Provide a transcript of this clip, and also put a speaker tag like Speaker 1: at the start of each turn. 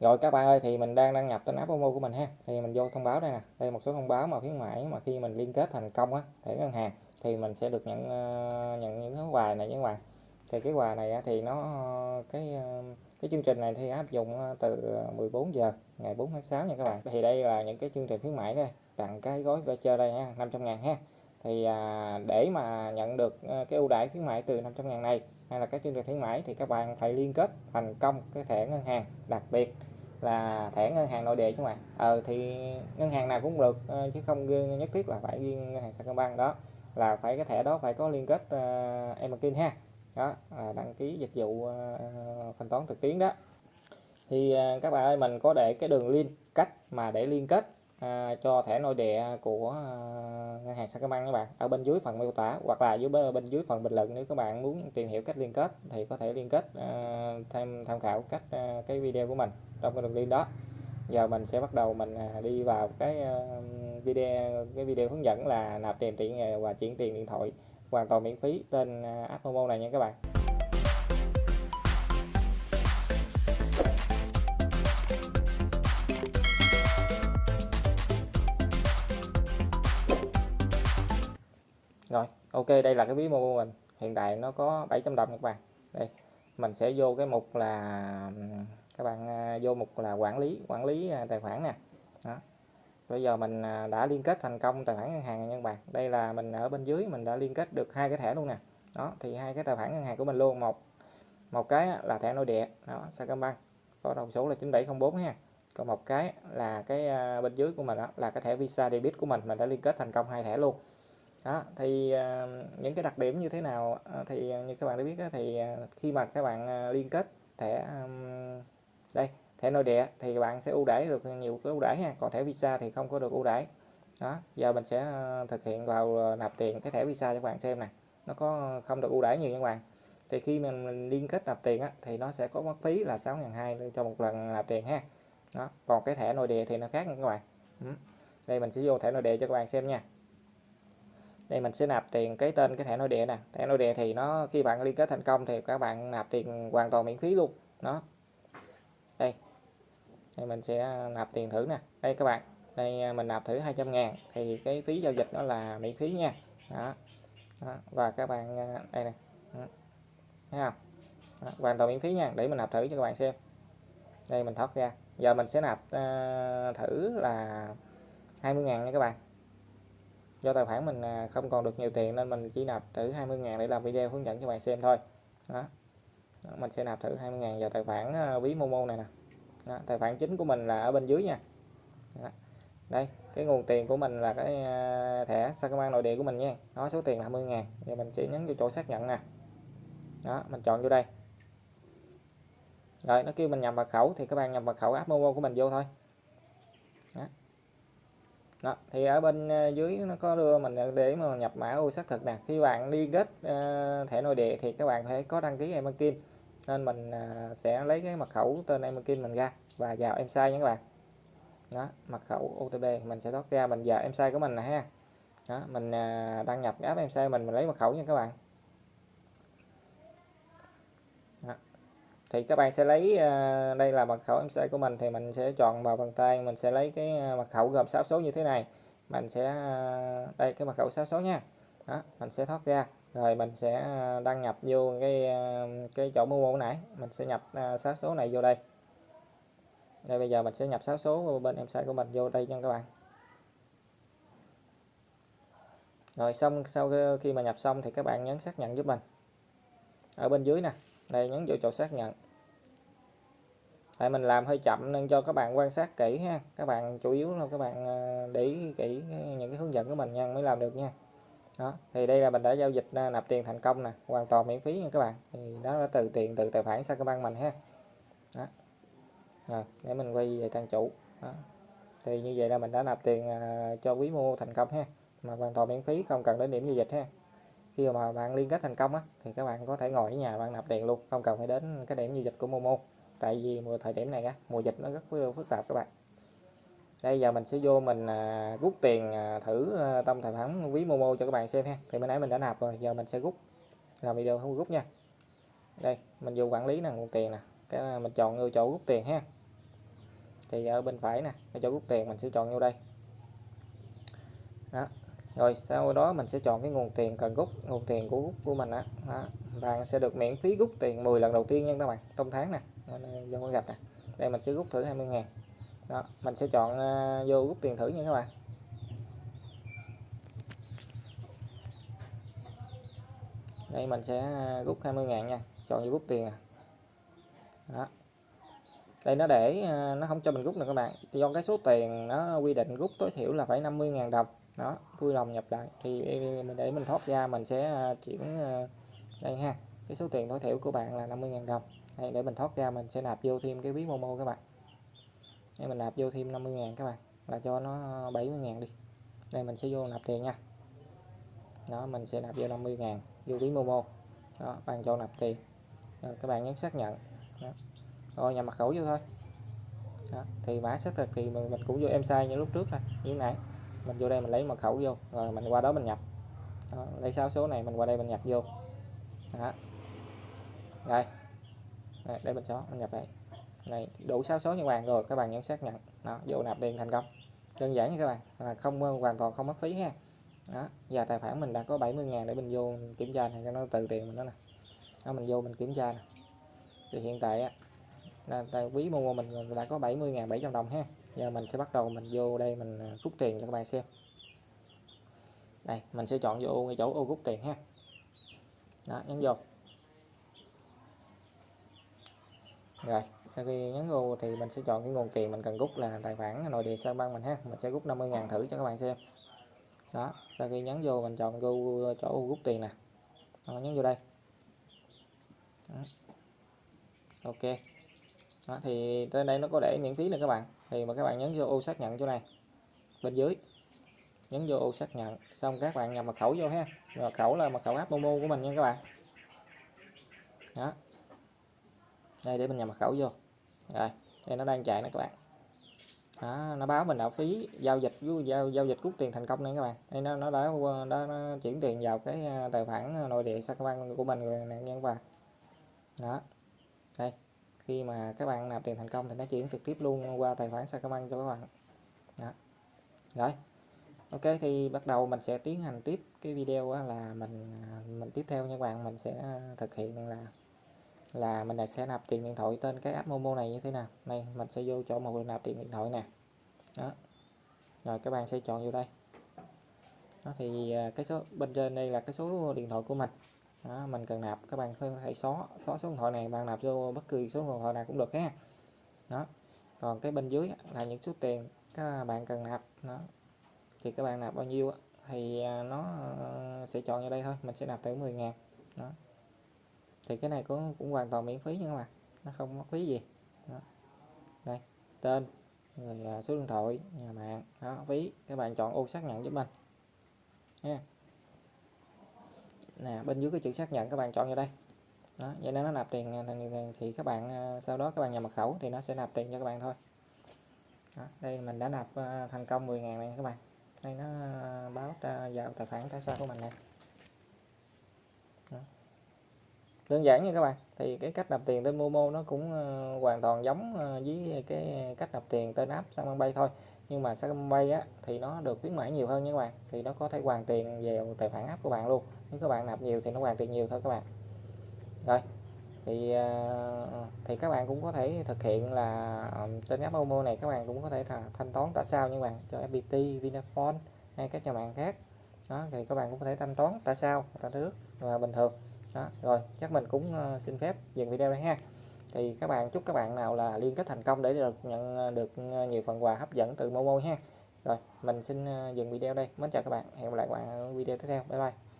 Speaker 1: Rồi các bạn ơi thì mình đang đăng nhập tên app Momo của mình ha. Thì mình vô thông báo đây nè. Đây một số thông báo mà khuyến mãi mà khi mình liên kết thành công á thẻ ngân hàng thì mình sẽ được nhận uh, nhận những cái quà này những các bạn. Thì cái quà này thì nó cái ờ, cái chương trình này thì áp dụng ờ, từ 14 giờ ngày 4 tháng 6 nha các bạn. Thì đây là những cái chương trình khuyến mãi đây, tặng cái gói voucher đây nha, 500 ngàn ha. Thì à, để mà nhận được cái ưu đãi khuyến mãi từ 500 ngàn này hay là các chương trình khuyến mãi thì các bạn phải liên kết thành công cái thẻ ngân hàng. Đặc biệt là thẻ ngân hàng nội địa chứ bạn ờ thì ngân hàng nào cũng được ờ, chứ không nhất thiết là phải riêng ngân hàng Sacombank đó. Là phải cái thẻ đó phải có liên kết ờ, uh, Emerkin ha. Đó là đăng ký dịch vụ uh, thanh toán trực tuyến đó. Thì uh, các bạn ơi mình có để cái đường link cách mà để liên kết à, cho thẻ nội địa của à, ngân hàng Sacombank các bạn ở bên dưới phần miêu tả hoặc là dưới bên dưới phần bình luận nếu các bạn muốn tìm hiểu cách liên kết thì có thể liên kết à, tham tham khảo cách à, cái video của mình trong cái đường link đó. Giờ mình sẽ bắt đầu mình à, đi vào cái à, video cái video hướng dẫn là nạp tiền tiện và chuyển tiền điện thoại hoàn toàn miễn phí trên app Momo này nha các bạn. Ok, đây là cái ví mô của mình. Hiện tại nó có 700 đồng các bạn đây, mình sẽ vô cái mục là, các bạn à, vô mục là quản lý quản lý à, tài khoản nè. Đó. bây giờ mình à, đã liên kết thành công tài khoản ngân hàng nha các bạn. Đây là mình ở bên dưới, mình đã liên kết được hai cái thẻ luôn nè. Đó, thì hai cái tài khoản ngân hàng của mình luôn. Một một cái là thẻ nội địa, đó, Sacombank. Có đầu số là 9704 ha. Còn một cái là cái bên dưới của mình đó là cái thẻ Visa debit của mình. Mình đã liên kết thành công hai thẻ luôn đó thì uh, những cái đặc điểm như thế nào uh, thì như các bạn đã biết đó, thì uh, khi mà các bạn uh, liên kết thẻ um, đây thẻ nội địa thì bạn sẽ ưu đãi được nhiều cái ưu đãi ha. Còn thẻ visa thì không có được ưu đãi. Đó giờ mình sẽ uh, thực hiện vào uh, nạp tiền cái thẻ visa cho các bạn xem nè. Nó có không được ưu đãi nhiều nha các bạn. Thì khi mình, mình liên kết nạp tiền á, thì nó sẽ có mất phí là 6.200 cho một lần nạp tiền ha. Đó còn cái thẻ nội địa thì nó khác nha các bạn. Ừ. đây mình sẽ vô thẻ nội địa cho các bạn xem nha đây mình sẽ nạp tiền cái tên cái thẻ nội địa nè. Thẻ nội địa thì nó khi bạn liên kết thành công thì các bạn nạp tiền hoàn toàn miễn phí luôn. Đó. Đây. Đây mình sẽ à, nạp tiền thử nè. Đây các bạn. Đây à, mình nạp thử 200 ngàn thì cái phí giao dịch đó là miễn phí nha. Đó, đó. và các bạn à, đây này ừ. thấy không? Đó. hoàn toàn miễn phí nha. Để mình nạp thử cho các bạn xem. Đây mình thoát ra. Giờ mình sẽ nạp uh, thử là 20 ngàn nha các bạn do tài khoản mình à, không còn được nhiều tiền nên mình chỉ nạp thử 20 ngàn để làm video hướng dẫn cho bạn xem thôi. Đó. mình sẽ nạp thử 20 ngàn vào tài khoản à, ví Momo này nè. Đó. tài khoản chính của mình là ở bên dưới nha. Đó. đây, cái nguồn tiền của mình là cái à, thẻ Sacombank nội địa của mình nha. Nó số tiền là 20 ngàn. Giờ mình chỉ nhấn vô chỗ xác nhận nè. Đó, mình chọn vô đây. Rồi, nó kêu mình nhập mật khẩu thì các bạn nhập mật khẩu app Momo của mình vô thôi đó thì ở bên ờ, dưới nó có đưa mình để mà nhập mã ô xác thực nè. Khi bạn đi kết uh, ờ, thẻ nội địa thì các bạn phải có đăng ký Emerkin nên mình uh, sẽ lấy cái mật khẩu tên Emerkin mình ra và vào em sai nha các bạn. Đó mật khẩu OTP mình sẽ thoát ra mình vào em sai của mình nè ha. Đó mình uh, đăng nhập app em sai mình mình lấy mật khẩu nha các bạn. Thì các bạn sẽ lấy à, đây là mật khẩu em của mình, thì mình sẽ chọn vào bàn tay, mình sẽ lấy cái à, mật khẩu gồm 6 số như thế này. Mình sẽ à, đây, cái mật khẩu 6 số nha. Đó, mình sẽ thoát ra. Rồi mình sẽ đăng nhập vô cái cái chỗ mua mua nãy. Mình sẽ nhập 6 số này vô đây. Đây, bây giờ mình sẽ nhập 6 số bên em sai của mình vô đây nha các bạn. Rồi xong, sau khi mà nhập xong thì các bạn nhấn xác nhận giúp mình. Ở bên dưới nè. Đây, nhấn vô chỗ xác nhận tại mình làm hơi chậm nên cho các bạn quan sát kỹ ha. Các bạn chủ yếu là các bạn ờ, để ý kỹ những cái hướng dẫn của mình nha, mới làm được nha. Đó, thì đây là mình đã giao dịch à, nạp tiền thành công nè, hoàn toàn miễn phí nha các bạn. Thì đó là từ tiền, từ tài khoản sang các bạn mình ha. Đó. Rồi, để mình quay về trang chủ. Đó. thì như vậy là mình đã nạp tiền à, cho quý mua thành công ha. Mà hoàn toàn miễn phí, không cần đến điểm giao dịch ha. Khi mà bạn liên kết thành công á, thì các bạn có thể ngồi ở nhà bạn nạp tiền luôn, không cần phải đến cái điểm giao dịch của Momo tại vì mùa thời điểm này á mùa dịch nó rất phức tạp các bạn. Đây giờ mình sẽ vô mình à, rút tiền à, thử à, tâm tài khoản ví Momo cho các bạn xem ha. Thì mới nãy mình đã nạp rồi giờ mình sẽ rút. Làm video không rút nha. Đây mình vô quản lý nè nguồn tiền nè. Cái à, mình chọn vô chỗ rút tiền ha. Thì ở bên phải nè cái chỗ rút tiền mình sẽ chọn vô đây. Đó. Rồi sau đó mình sẽ chọn cái nguồn tiền cần rút nguồn tiền của rút của mình á. Đó. bạn sẽ được miễn phí rút tiền 10 lần đầu tiên nha các bạn trong tháng nè cho con gạch này. đây mình sẽ rút thử 20 ngàn. Đó mình sẽ chọn uh, vô rút tiền thử nha các bạn. Đây mình sẽ à, rút 20 ngàn nha chọn vô rút tiền đó. Đây nó để à, nó không cho mình rút nữa các bạn. Do cái số tiền nó quy định rút tối thiểu là phải 50.000 đồng. Đó vui lòng nhập lại. Thì mình để mình thoát ra mình sẽ chuyển đây ha cái số tiền tối thiểu của bạn là 50.000 đồng đây, để mình thoát ra mình sẽ nạp vô thêm cái ví Momo các bạn đây mình nạp vô thêm 50.000 các bạn là cho nó ờ, 70.000 đi đây mình sẽ vô nạp tiền nha đó mình sẽ nạp vô 50.000 vô ví Momo đó bạn cho nạp tiền rồi các bạn nhấn xác nhận đó. rồi nhập mật khẩu vô thôi đó. thì mã xác thực thì mình, mình cũng vô em sai như lúc trước thôi như nãy mình vô đây mình lấy mật khẩu vô rồi mình qua đó mình nhập đó. lấy 6 số này mình qua đây mình nhập vô đây. Đây, để mình xóa mình nhập đây. Này đủ 6 số như bạn rồi các bạn nhấn xác nhận. Nó vô nạp tiền thành công. Đơn giản như các bạn. Là không ờ, hoàn toàn không mất phí ha. Đó và tài khoản mình đã có 70 ngàn để mình vô kiểm tra này cho nó từ tiền mình đó nè. Đó mình vô mình kiểm tra nè. Thì hiện tại á là tài quý mua mình đã có 70.700 đồng ha. Giờ mình sẽ bắt đầu mình vô đây mình ờ, rút tiền cho các bạn xem. Đây mình sẽ chọn vô ngay chỗ ô rút tiền ha. Đó nhấn vô. Rồi sau khi nhấn vô thì mình sẽ chọn cái nguồn tiền mình cần rút là tài khoản nội địa sao băng mình ha. Mình sẽ rút 50.000 thử cho các bạn xem. Đó sau khi nhấn vô mình chọn vô ờ, chỗ rút tiền nè. Đó, nhấn vô đây. Đó. ok. Đó, thì tới đây nó có để miễn phí nè các bạn. Thì mà các bạn nhấn vô ô xác nhận chỗ này. Bên dưới. Nhấn vô ô xác nhận. Xong các bạn nhập mật khẩu vô ha. Mật khẩu là mật khẩu app momo của mình nha các bạn. Đó đây để mình nhập mật khẩu vô. Rồi đây nó đang chạy nè các bạn. Đó, nó báo mình đã phí giao dịch giao giao dịch rút tiền thành công này các bạn. Đây nó nó đã đã, đã chuyển tiền vào cái à, tài khoản à, nội địa Sacombank của mình rồi nè nha các bạn đó. Đây khi mà các bạn nạp tiền thành công thì nó chuyển trực tiếp luôn qua tài khoản Sacombank cho các bạn. Đó. rồi. Ok thì bắt đầu mình sẽ tiến hành tiếp cái video là mình à, mình tiếp theo nha các bạn. Mình sẽ thực hiện là là mình sẽ nạp tiền điện thoại tên cái app Momo này như thế nào. Này mình sẽ vô chỗ một nạp tiền điện thoại nè. Đó. Rồi các bạn sẽ chọn vô đây. Đó thì à, cái số bên trên đây là cái số điện thoại của mình. Đó, mình cần nạp các bạn có thể xóa xóa số điện thoại này bạn nạp vô bất kỳ số điện thoại nào cũng được ha. Đó. Còn cái bên dưới là những số tiền các bạn cần nạp. Đó. Thì các bạn nạp bao nhiêu thì à, nó à, sẽ chọn vào đây thôi mình sẽ nạp tới 10 ngàn. Đó thì cái này cũng cũng hoàn toàn miễn phí nha các bạn. Nó không mất phí gì. Đó. đây tên rồi à, số điện thoại nhà mạng đó phí các bạn chọn ô xác nhận giúp mình. Nha. Nè bên dưới cái chữ xác nhận các bạn chọn vào đây. Đó vậy nên nó nạp tiền à, thì các bạn à, sau đó các bạn nhập mật khẩu thì nó sẽ nạp tiền cho các bạn thôi. Đó, đây mình đã nạp thành công 10.000 này các bạn. Đây nó báo vào tài khoản cá sao của mình này đơn giản nha các bạn. Thì cái cách nạp tiền tên Momo nó cũng uh, hoàn toàn giống uh, với cái cách nạp tiền tên app Samsung thôi. Nhưng mà Samsung á thì nó được khuyến mãi nhiều hơn nha các bạn. Thì nó có thể hoàn tiền vào tài khoản app của bạn luôn. Nếu các bạn nạp nhiều thì nó hoàn tiền nhiều thôi các bạn. Rồi thì uh, thì các bạn cũng có thể thực hiện là um, trên app Momo này các bạn cũng có thể là thanh toán tại sao nha các bạn. Cho FPT, Vinaphone hay các nhà mạng khác. Đó thì các bạn cũng có thể thanh toán tại sao tại nước và bình thường đó, rồi, chắc mình cũng ờ, xin phép dừng video đây ha. Thì các bạn, chúc các bạn nào là liên kết thành công để được nhận ờ, được ờ, nhiều phần quà hấp dẫn từ Momo ha. Rồi, mình xin dừng video đây. Mến chào các bạn. Hẹn gặp lại các bạn ở video tiếp theo. Bye bye.